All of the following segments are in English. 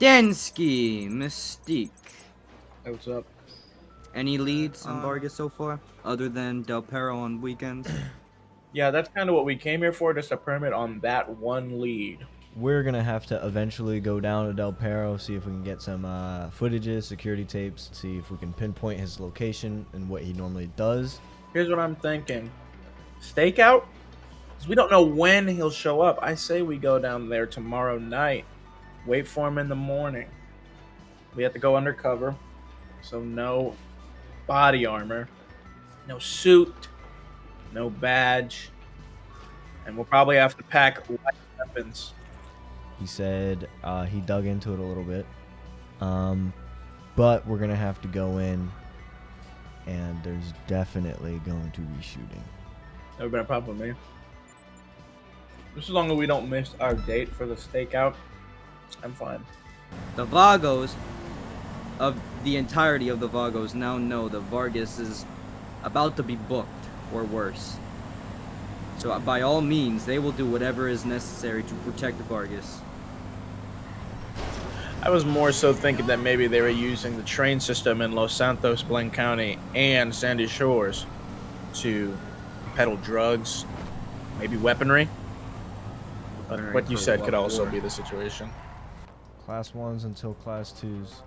Densky, Mystique. Hey, what's up? Any leads on Uh, Vargas so far, other than Del Perro on weekends? Yeah, that's kind of what we came here for, just a permit on that one lead. We're gonna have to eventually go down to Del Perro, see if we can get some uh, footages, security tapes, see if we can pinpoint his location and what he normally does. Here's what I'm thinking. Stakeout? Because we don't know when he'll show up. I say we go down there tomorrow night. Wait for him in the morning. We have to go undercover. So no body armor. No suit. No badge. And we'll probably have to pack weapons. He said uh, he dug into it a little bit, um, but we're gonna have to go in, and there's definitely going to be shooting. Never been a problem with me. Just as long as we don't miss our date for the stakeout, I'm fine. The Vagos, of the entirety of the Vagos, now know that Vargas is about to be booked, or worse. So uh, by all means, they will do whatever is necessary to protect the Vargas. I was more so thinking that maybe they were using the train system in Los Santos, Blaine County, and Sandy Shores to peddle drugs, maybe weaponry. But Weaponry what you said could also for? be the situation. Class ones until class twos.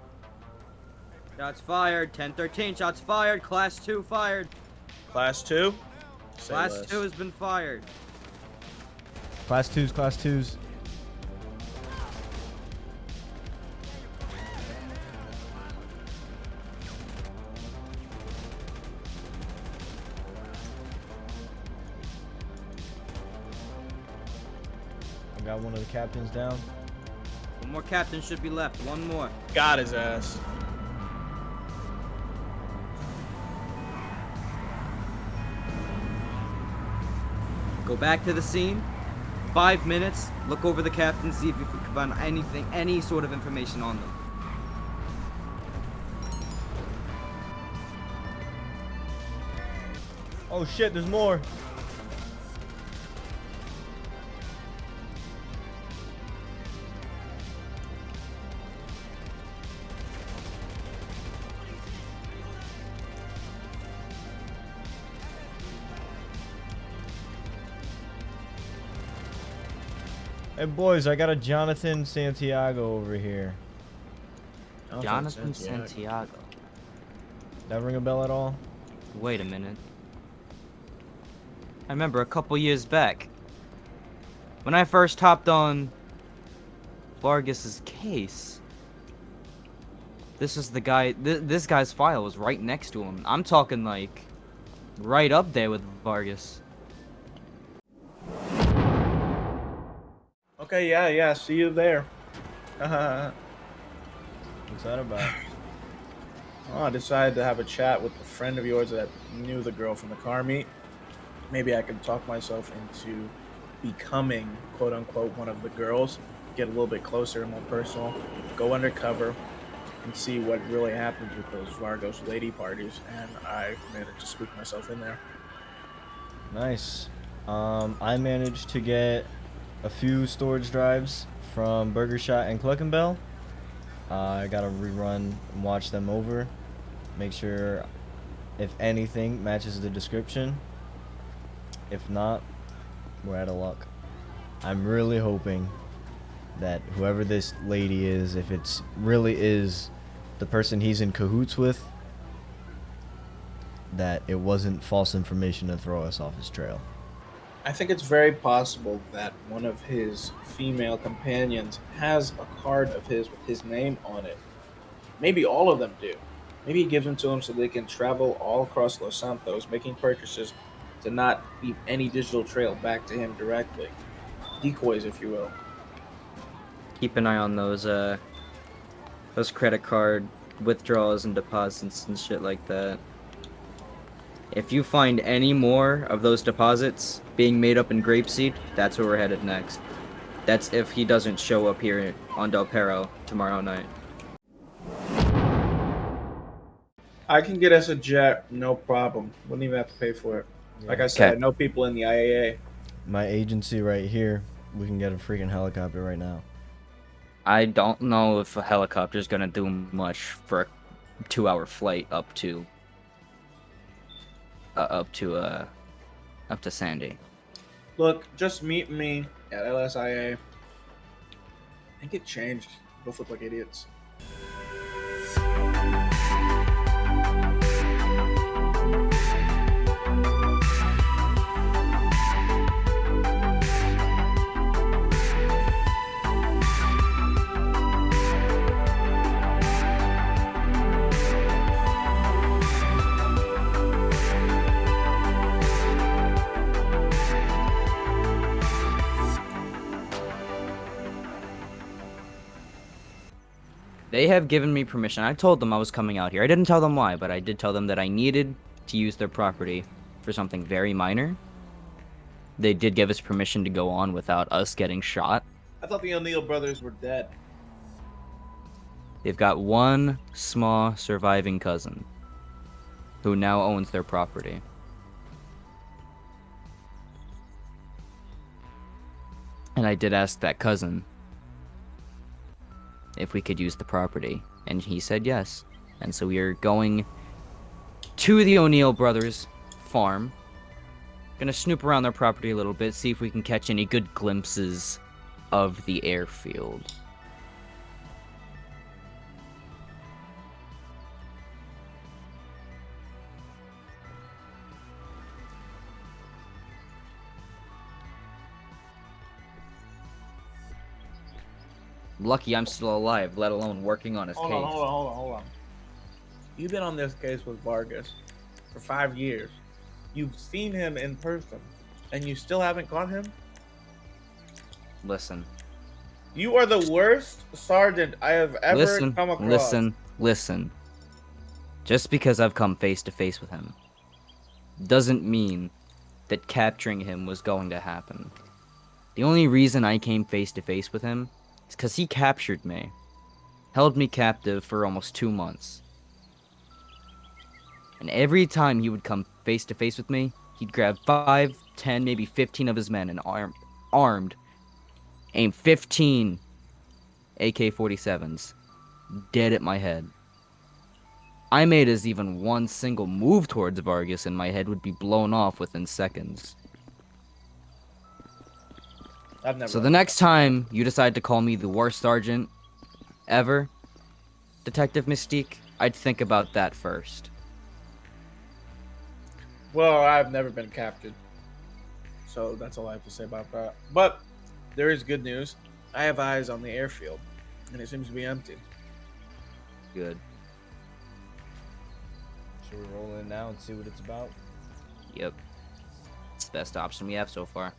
Shots fired. 10-13. Shots fired. Class 2 fired. Class two. Say Class less. 2 has been fired. Class twos, class twos. I got one of the captains down. One more captain should be left. One more. Got his ass. Go back to the scene. Five minutes. Look over the captain. See if you can find anything, any sort of information on them. Oh shit, there's more. Hey boys, I got a Jonathan Santiago over here. Jonathan Santiago. That ring a bell at all? Wait a minute. I remember a couple years back when I first hopped on Vargas's case. This is the guy. Th this guy's file was right next to him. I'm talking like right up there with Vargas. Okay, yeah, yeah. See you there. oh, What's that about? I decided to have a chat with a friend of yours that knew the girl from the car meet. Maybe I could talk myself into becoming quote unquote one of the girls, get a little bit closer and more personal, go undercover, and see what really happens with those Vargos lady parties. And I managed to squeak myself in there. Nice. Um, I managed to get a few storage drives from Burger Shot and Cluckin' Bell. Uh, I gotta rerun and watch them over. Make sure, if anything, matches the description. If not, we're out of luck. I'm really hoping that whoever this lady is, if it's really is the person he's in cahoots with, that it wasn't false information to throw us off his trail. I think it's very possible that one of his female companions has a card of his with his name on it. Maybe all of them do. Maybe he gives them to them so they can travel all across Los Santos, making purchases to not leave any digital trail back to him directly. Decoys, if you will. Keep an eye on those uh those credit card withdrawals and deposits and shit like that. If you find any more of those deposits being made up in Grapeseed, that's where we're headed next. That's if he doesn't show up here on Del Perro tomorrow night. I can get us a jet, no problem. Wouldn't even have to pay for it. Like I said, Okay. I know people in the IAA. My agency right here, we can get a freaking helicopter right now. I don't know if a helicopter's gonna do much for a two-hour flight up to uh, up to uh up to Sandy. Look, just meet me at LSIA. I think it changed. Both look like idiots. They have given me permission. I told them I was coming out here. I didn't tell them why, but I did tell them that I needed to use their property for something very minor. They did give us permission to go on without us getting shot. I thought the O'Neill brothers were dead. They've got one small surviving cousin who now owns their property. And I did ask that cousin if we could use the property, and he said yes. And so we are going to the O'Neill brothers' farm. Gonna snoop around their property a little bit, see if we can catch any good glimpses of the airfield. Lucky I'm still alive, let alone working on his Hold case. on, hold on, hold on, hold on. You've been on this case with Vargas for five years. You've seen him in person, and you still haven't caught him? Listen, You are the worst sergeant I have ever listen, come across. listen, listen. Just because I've come face to face with him doesn't mean that capturing him was going to happen. The only reason I came face to face with him because he captured me, held me captive for almost two months. And every time he would come face to face with me, he'd grab five, ten, maybe 15 of his men and arm, armed, aim 15 AK 47s dead at my head. I made as even one single move towards Vargas and my head would be blown off within seconds. I've never. So the next time you decide to call me the worst sergeant ever, Detective Mystique, I'd think about that first. Well, I've never been captured, so that's all I have to say about that. But there is good news. I have eyes on the airfield, and it seems to be empty. Good. Should we roll in now and see what it's about? Yep. It's the best option we have so far.